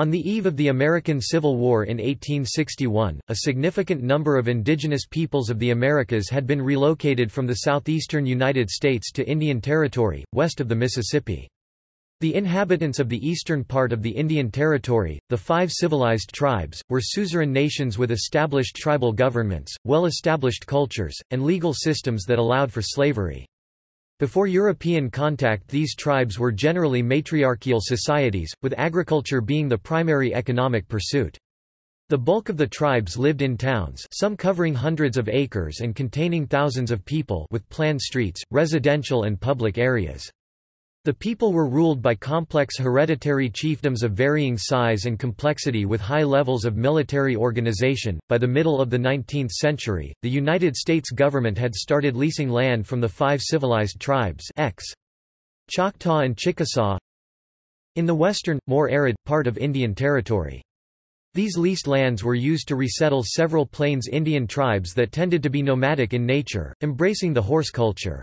On the eve of the American Civil War in 1861, a significant number of indigenous peoples of the Americas had been relocated from the southeastern United States to Indian Territory, west of the Mississippi. The inhabitants of the eastern part of the Indian Territory, the five civilized tribes, were suzerain nations with established tribal governments, well-established cultures, and legal systems that allowed for slavery. Before European contact these tribes were generally matriarchal societies, with agriculture being the primary economic pursuit. The bulk of the tribes lived in towns some covering hundreds of acres and containing thousands of people with planned streets, residential and public areas. The people were ruled by complex hereditary chiefdoms of varying size and complexity with high levels of military organization. By the middle of the 19th century, the United States government had started leasing land from the five civilized tribes X. Choctaw and Chickasaw in the western, more arid, part of Indian Territory. These leased lands were used to resettle several Plains Indian tribes that tended to be nomadic in nature, embracing the horse culture.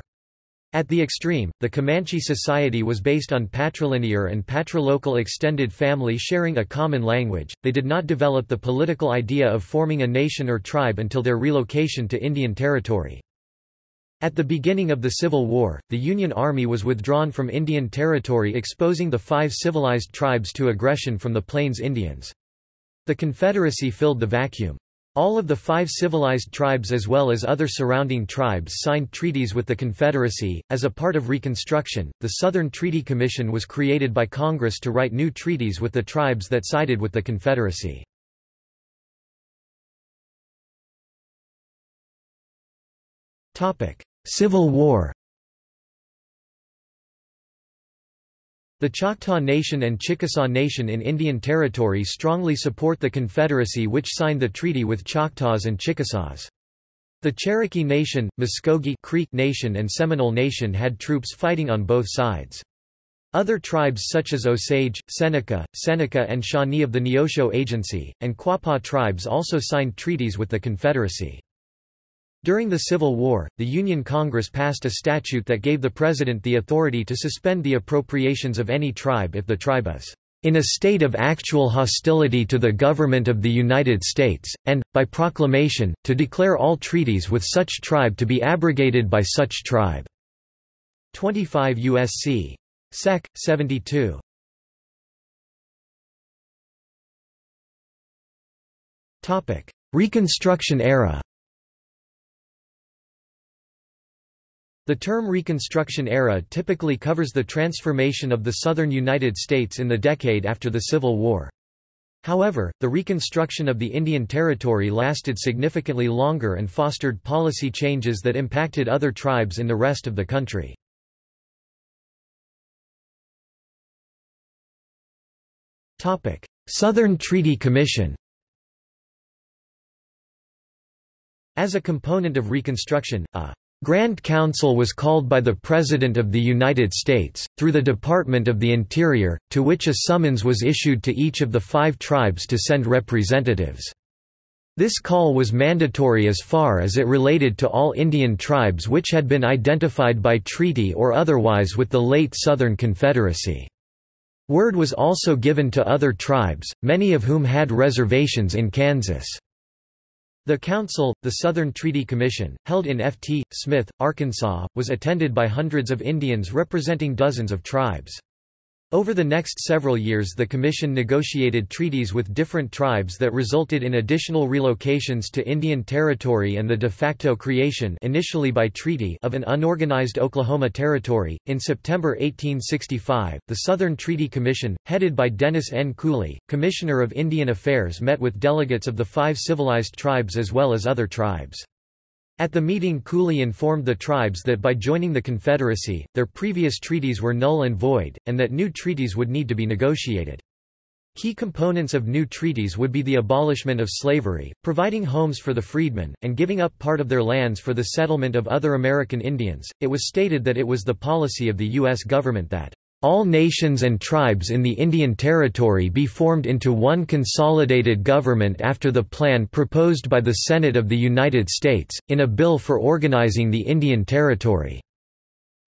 At the extreme, the Comanche society was based on patrilinear and patrilocal extended family sharing a common language. They did not develop the political idea of forming a nation or tribe until their relocation to Indian Territory. At the beginning of the Civil War, the Union Army was withdrawn from Indian Territory exposing the five civilized tribes to aggression from the Plains Indians. The Confederacy filled the vacuum. All of the five civilized tribes as well as other surrounding tribes signed treaties with the Confederacy. As a part of Reconstruction, the Southern Treaty Commission was created by Congress to write new treaties with the tribes that sided with the Confederacy. Civil War The Choctaw Nation and Chickasaw Nation in Indian Territory strongly support the Confederacy which signed the treaty with Choctaws and Chickasaws. The Cherokee Nation, Muskogee Creek Nation and Seminole Nation had troops fighting on both sides. Other tribes such as Osage, Seneca, Seneca and Shawnee of the Neosho Agency, and Quapaw tribes also signed treaties with the Confederacy. During the Civil War, the Union Congress passed a statute that gave the President the authority to suspend the appropriations of any tribe if the tribe is in a state of actual hostility to the government of the United States, and, by proclamation, to declare all treaties with such tribe to be abrogated by such tribe." 25 U.S.C. Sec. 72. Reconstruction era The term Reconstruction era typically covers the transformation of the southern United States in the decade after the Civil War. However, the reconstruction of the Indian Territory lasted significantly longer and fostered policy changes that impacted other tribes in the rest of the country. Southern Treaty Commission As a component of Reconstruction, a Grand Council was called by the President of the United States, through the Department of the Interior, to which a summons was issued to each of the five tribes to send representatives. This call was mandatory as far as it related to all Indian tribes which had been identified by treaty or otherwise with the late Southern Confederacy. Word was also given to other tribes, many of whom had reservations in Kansas. The council, the Southern Treaty Commission, held in F.T. Smith, Arkansas, was attended by hundreds of Indians representing dozens of tribes. Over the next several years the Commission negotiated treaties with different tribes that resulted in additional relocations to Indian Territory and the de facto creation initially by treaty of an unorganized Oklahoma Territory. In September 1865, the Southern Treaty Commission, headed by Dennis N. Cooley, Commissioner of Indian Affairs met with delegates of the five civilized tribes as well as other tribes. At the meeting Cooley informed the tribes that by joining the Confederacy, their previous treaties were null and void, and that new treaties would need to be negotiated. Key components of new treaties would be the abolishment of slavery, providing homes for the freedmen, and giving up part of their lands for the settlement of other American Indians. It was stated that it was the policy of the U.S. government that all nations and tribes in the Indian Territory be formed into one consolidated government after the plan proposed by the Senate of the United States, in a bill for organizing the Indian Territory.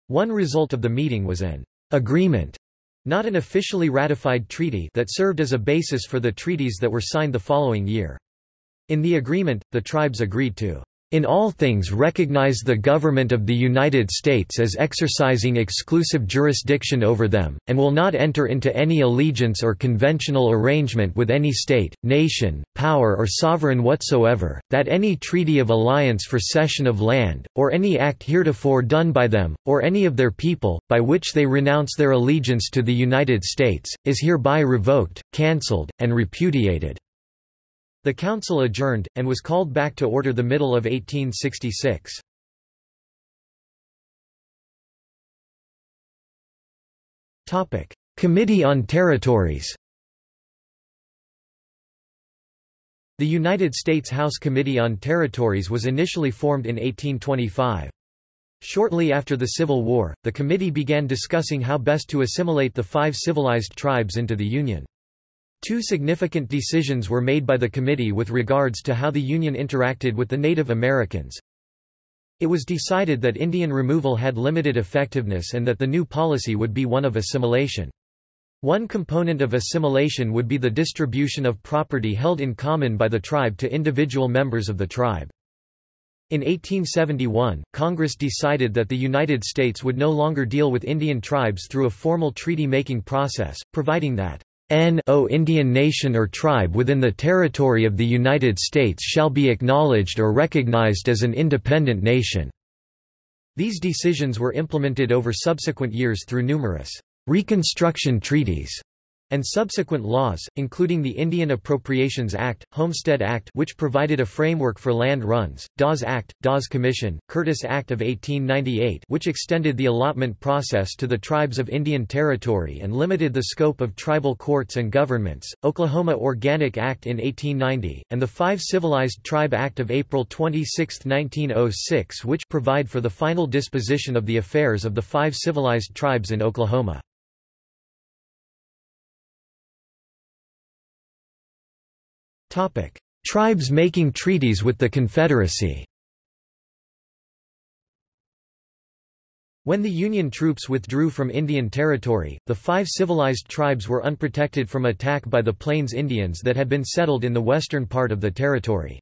One result of the meeting was an agreement not an officially ratified treaty that served as a basis for the treaties that were signed the following year. In the agreement, the tribes agreed to in all things recognize the government of the United States as exercising exclusive jurisdiction over them, and will not enter into any allegiance or conventional arrangement with any state, nation, power or sovereign whatsoever, that any treaty of alliance for cession of land, or any act heretofore done by them, or any of their people, by which they renounce their allegiance to the United States, is hereby revoked, cancelled, and repudiated. The council adjourned, and was called back to order the middle of 1866. Committee on Territories The United States House Committee on Territories was initially formed in 1825. Shortly after the Civil War, the committee began discussing how best to assimilate the five civilized tribes into the Union. Two significant decisions were made by the committee with regards to how the Union interacted with the Native Americans. It was decided that Indian removal had limited effectiveness and that the new policy would be one of assimilation. One component of assimilation would be the distribution of property held in common by the tribe to individual members of the tribe. In 1871, Congress decided that the United States would no longer deal with Indian tribes through a formal treaty-making process, providing that no Indian nation or tribe within the territory of the United States shall be acknowledged or recognized as an independent nation." These decisions were implemented over subsequent years through numerous «reconstruction treaties» and subsequent laws, including the Indian Appropriations Act, Homestead Act which provided a framework for land runs, Dawes Act, Dawes Commission, Curtis Act of 1898 which extended the allotment process to the tribes of Indian Territory and limited the scope of tribal courts and governments, Oklahoma Organic Act in 1890, and the Five Civilized Tribe Act of April 26, 1906 which provide for the final disposition of the affairs of the five civilized tribes in Oklahoma. Tribes making treaties with the Confederacy When the Union troops withdrew from Indian Territory, the five civilized tribes were unprotected from attack by the Plains Indians that had been settled in the western part of the territory.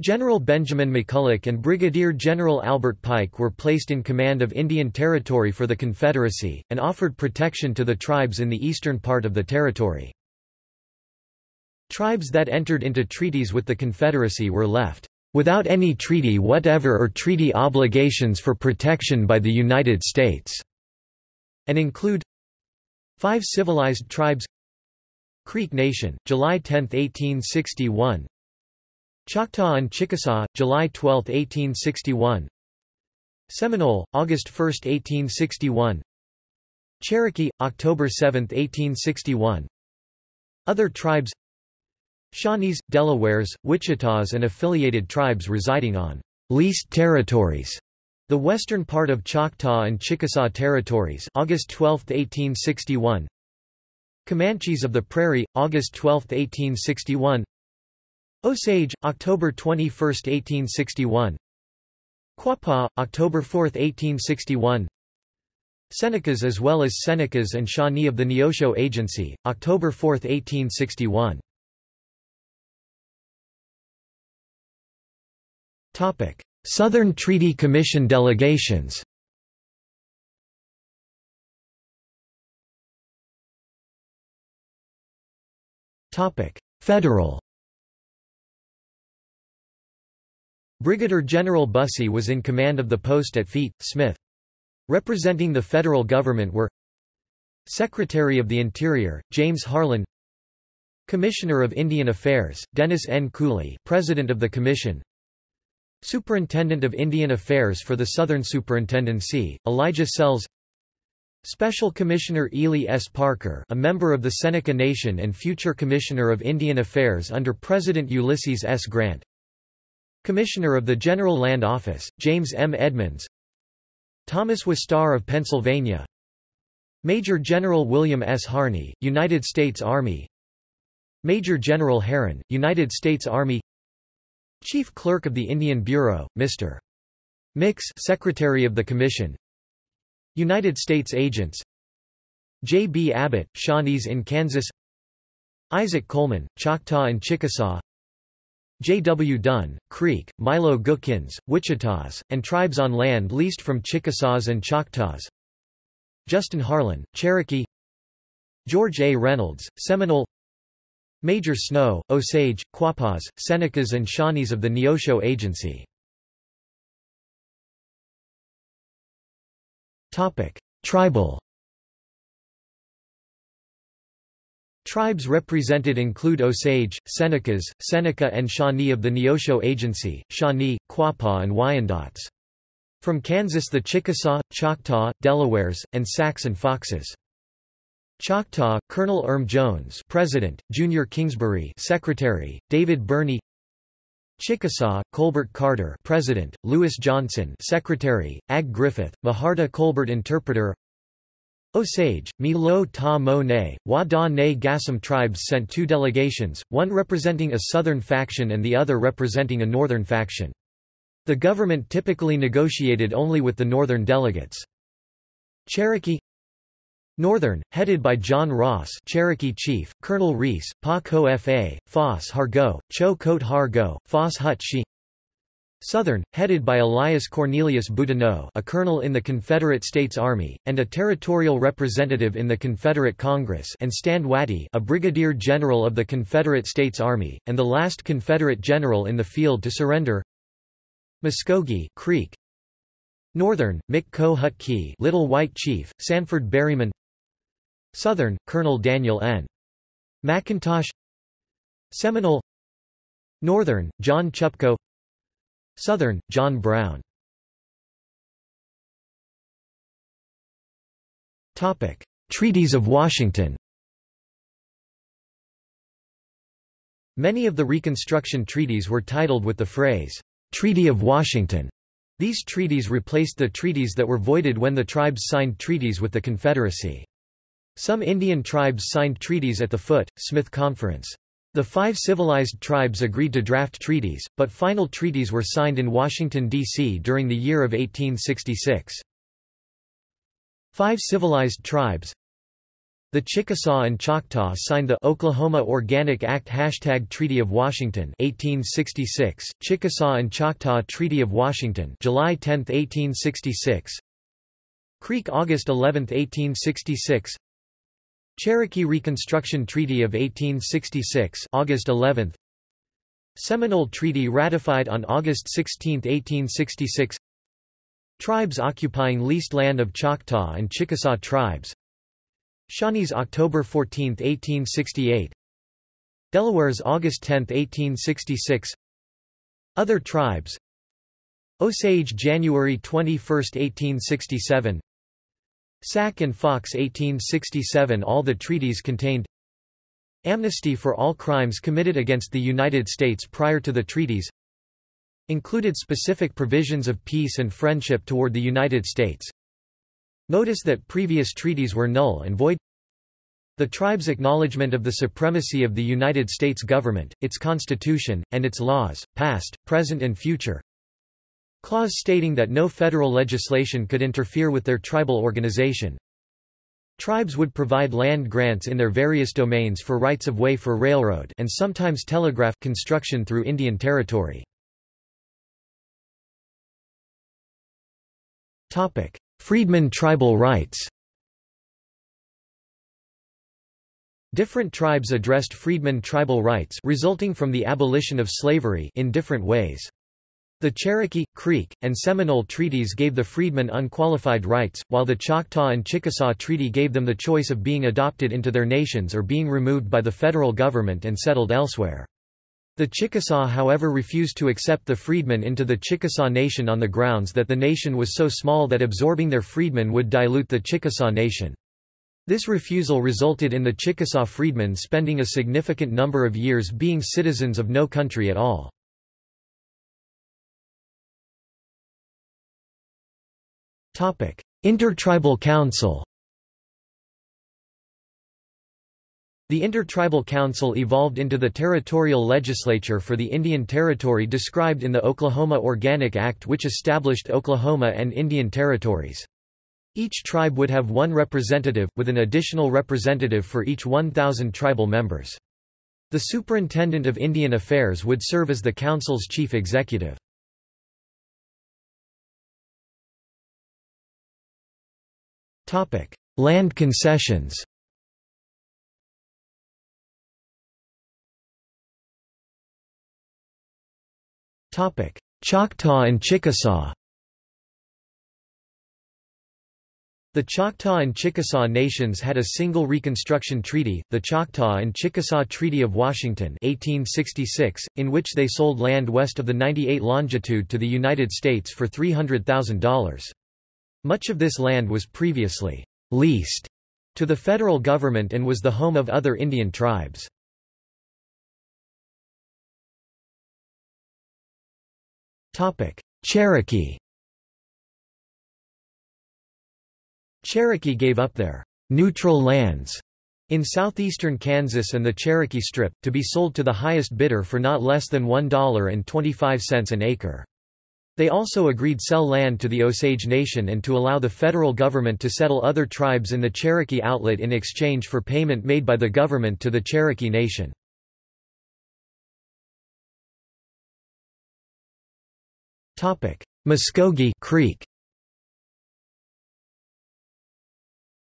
General Benjamin McCulloch and Brigadier General Albert Pike were placed in command of Indian Territory for the Confederacy, and offered protection to the tribes in the eastern part of the territory. Tribes that entered into treaties with the Confederacy were left without any treaty whatever or treaty obligations for protection by the United States, and include five civilized tribes Creek Nation, July 10, 1861 Choctaw and Chickasaw, July 12, 1861 Seminole, August 1, 1861 Cherokee, October 7, 1861 Other tribes Shawnees, Delawares, Wichitas and affiliated tribes residing on leased territories. The western part of Choctaw and Chickasaw territories August 12, 1861 Comanches of the Prairie, August 12, 1861 Osage, October 21, 1861 Quapaw, October 4, 1861 Senecas as well as Senecas and Shawnee of the Neosho Agency, October 4, 1861 Southern Treaty Commission delegations Federal Brigadier General Bussey was in command of the post at Feet, Smith. Representing the federal government were Secretary of the Interior, James Harlan Commissioner of Indian Affairs, Dennis N. Cooley President of the Commission Superintendent of Indian Affairs for the Southern Superintendency, Elijah Sells Special Commissioner Ely S. Parker a member of the Seneca Nation and future Commissioner of Indian Affairs under President Ulysses S. Grant Commissioner of the General Land Office, James M. Edmonds Thomas Wistar of Pennsylvania Major General William S. Harney, United States Army Major General Herron, United States Army Chief Clerk of the Indian Bureau, Mr. Mix Secretary of the Commission United States Agents J. B. Abbott, Shawnees in Kansas Isaac Coleman, Choctaw and Chickasaw J. W. Dunn, Creek, Milo Gookins, Wichitas, and tribes on land leased from Chickasaws and Choctaws Justin Harlan, Cherokee George A. Reynolds, Seminole Major Snow, Osage, Quapaws, Senecas and Shawnees of the Neosho Agency Tribal Tribes represented include Osage, Senecas, Seneca and Shawnee of the Neosho Agency, Shawnee, Quapaw and Wyandots. From Kansas the Chickasaw, Choctaw, Delawares, and Sacs and Foxes. Choctaw, Colonel Erm Jones President, Junior Kingsbury Secretary, David Birney Chickasaw, Colbert Carter President, Lewis Johnson Secretary, Ag Griffith, Maharta Colbert Interpreter Osage, Mi Lo Ta Mo Ne, Wa Da Ne Gassam tribes sent two delegations, one representing a southern faction and the other representing a northern faction. The government typically negotiated only with the northern delegates. Cherokee Northern, headed by John Ross Cherokee Chief, Colonel Reese, Pa Fa, Foss Hargo, Cho Kote Hargo, Foss Hut Shi. Southern, headed by Elias Cornelius Boudinot a colonel in the Confederate States Army, and a territorial representative in the Confederate Congress and Stand Watie a brigadier general of the Confederate States Army, and the last Confederate general in the field to surrender. Muskogee Creek. Northern, Mick Key Little White Chief, Sanford Berryman Southern, Colonel Daniel N. McIntosh Seminole Northern, John Chupco Southern, John Brown Treaties of Washington Many of the Reconstruction treaties were titled with the phrase, "'Treaty of Washington'". These treaties replaced the treaties that were voided when the tribes signed treaties with the Confederacy. Some Indian tribes signed treaties at the Foot, Smith Conference. The five civilized tribes agreed to draft treaties, but final treaties were signed in Washington, D.C. during the year of 1866. Five civilized tribes The Chickasaw and Choctaw signed the Oklahoma Organic Act Hashtag Treaty of Washington 1866, Chickasaw and Choctaw Treaty of Washington July 10, 1866 Creek August 11, 1866 Cherokee Reconstruction Treaty of 1866 August 11 Seminole Treaty ratified on August 16, 1866 Tribes occupying leased land of Choctaw and Chickasaw tribes. Shawnees October 14, 1868 Delawares August 10, 1866 Other tribes. Osage January 21, 1867 Sac and Fox 1867 All the treaties contained Amnesty for all crimes committed against the United States prior to the treaties Included specific provisions of peace and friendship toward the United States. Notice that previous treaties were null and void. The tribe's acknowledgement of the supremacy of the United States government, its constitution, and its laws, past, present and future Clause stating that no federal legislation could interfere with their tribal organization. Tribes would provide land grants in their various domains for rights-of-way for railroad and sometimes telegraph construction through Indian Territory. Topic: Freedmen tribal rights Different tribes addressed freedmen tribal rights resulting from the abolition of slavery in different ways. The Cherokee, Creek, and Seminole treaties gave the freedmen unqualified rights, while the Choctaw and Chickasaw Treaty gave them the choice of being adopted into their nations or being removed by the federal government and settled elsewhere. The Chickasaw however refused to accept the freedmen into the Chickasaw Nation on the grounds that the nation was so small that absorbing their freedmen would dilute the Chickasaw Nation. This refusal resulted in the Chickasaw freedmen spending a significant number of years being citizens of no country at all. Intertribal Council The Intertribal Council evolved into the territorial legislature for the Indian Territory described in the Oklahoma Organic Act which established Oklahoma and Indian Territories. Each tribe would have one representative, with an additional representative for each 1,000 tribal members. The Superintendent of Indian Affairs would serve as the Council's chief executive. Land concessions. Choctaw and Chickasaw. The Choctaw and Chickasaw nations had a single Reconstruction Treaty, the Choctaw and Chickasaw Treaty of Washington 1866, in which they sold land west of the 98 longitude to the United States for $300,000. Much of this land was previously leased to the federal government and was the home of other Indian tribes. Cherokee Cherokee gave up their neutral lands in southeastern Kansas and the Cherokee Strip, to be sold to the highest bidder for not less than $1.25 an acre. They also agreed sell land to the Osage Nation and to allow the federal government to settle other tribes in the Cherokee Outlet in exchange for payment made by the government to the Cherokee Nation. Muskogee Creek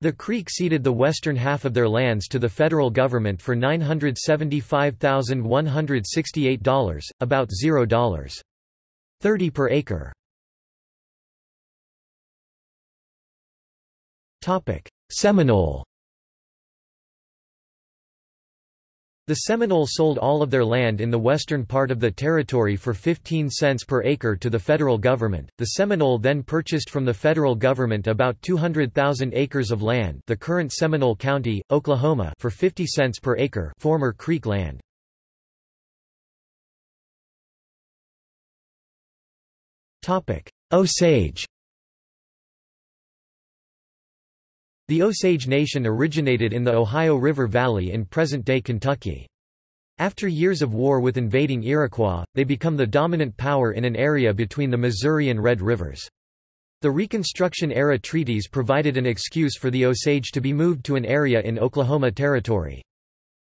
The Creek ceded the western half of their lands to the federal government for $975,168, about $0.30 per acre. Topic: Seminole The Seminole sold all of their land in the western part of the territory for 15 cents per acre to the federal government. The Seminole then purchased from the federal government about 200,000 acres of land, the current Seminole County, Oklahoma, for 50 cents per acre, former Creek land. Osage The Osage Nation originated in the Ohio River Valley in present-day Kentucky. After years of war with invading Iroquois, they become the dominant power in an area between the Missouri and Red Rivers. The Reconstruction-era treaties provided an excuse for the Osage to be moved to an area in Oklahoma Territory.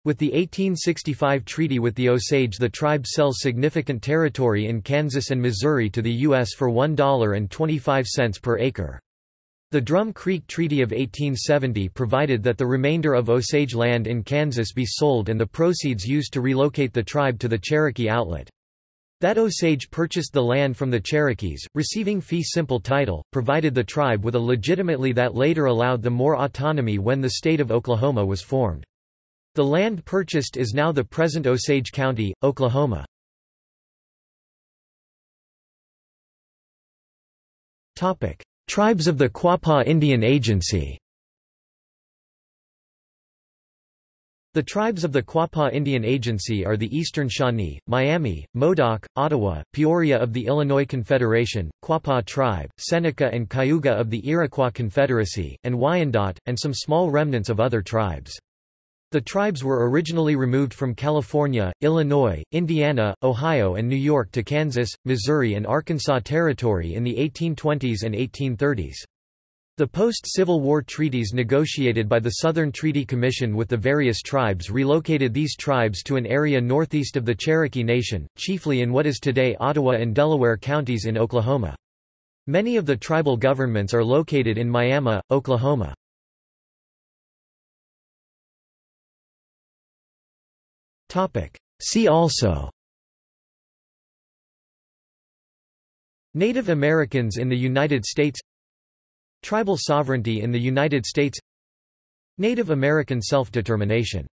With the 1865 treaty with the Osage the tribe sells significant territory in Kansas and Missouri to the U.S. for $1.25 per acre. The Drum Creek Treaty of 1870 provided that the remainder of Osage land in Kansas be sold and the proceeds used to relocate the tribe to the Cherokee outlet. That Osage purchased the land from the Cherokees, receiving fee simple title, provided the tribe with a legitimately that later allowed them more autonomy when the state of Oklahoma was formed. The land purchased is now the present Osage County, Oklahoma. Tribes of the Quapaw Indian Agency The tribes of the Quapaw Indian Agency are the Eastern Shawnee, Miami, Modoc, Ottawa, Peoria of the Illinois Confederation, Quapaw Tribe, Seneca and Cayuga of the Iroquois Confederacy, and Wyandot, and some small remnants of other tribes. The tribes were originally removed from California, Illinois, Indiana, Ohio and New York to Kansas, Missouri and Arkansas Territory in the 1820s and 1830s. The post-Civil War treaties negotiated by the Southern Treaty Commission with the various tribes relocated these tribes to an area northeast of the Cherokee Nation, chiefly in what is today Ottawa and Delaware counties in Oklahoma. Many of the tribal governments are located in Miami, Oklahoma. See also. Native Americans in the United States. Tribal sovereignty in the United States. Native American self-determination